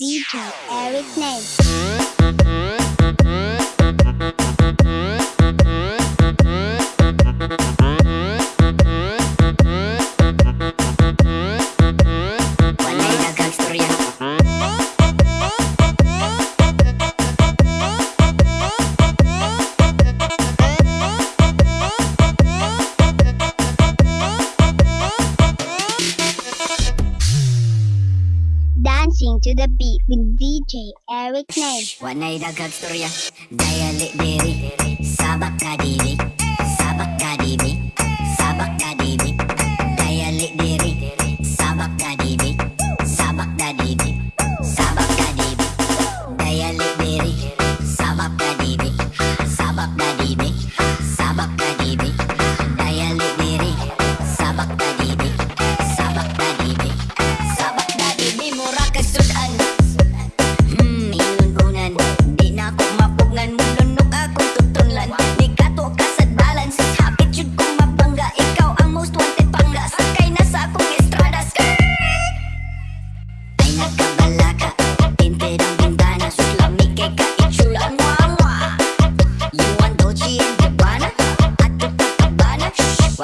DJ Eric Nate. dancing to the beat with DJ Eric Name. Wanay dagat storya, diri, sabak kadiri.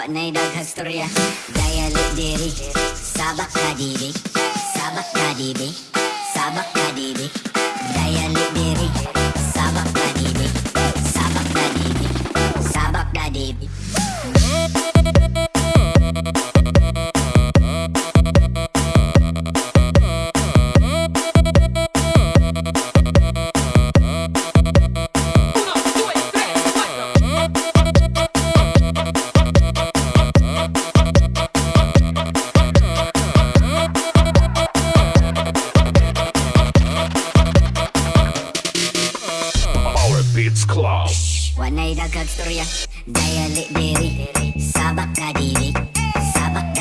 Panay daghastorya Dayalik diri Sabak kadibig Sabak kadibig Sabak kadibig Dayalik diri Club. Wanayda I got dayalik dial it daily. diri, sabak.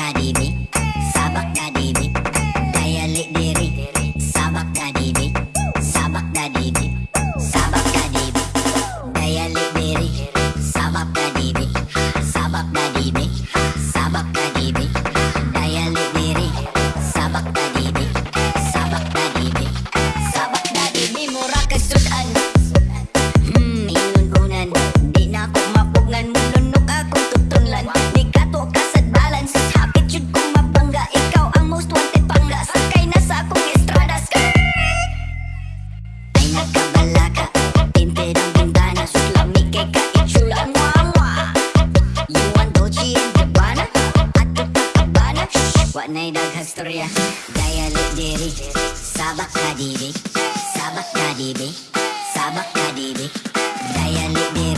na'y daghastorya Dayalik diri Sabak kadibik Sabak kadibik Sabak kadibik Dayalik diri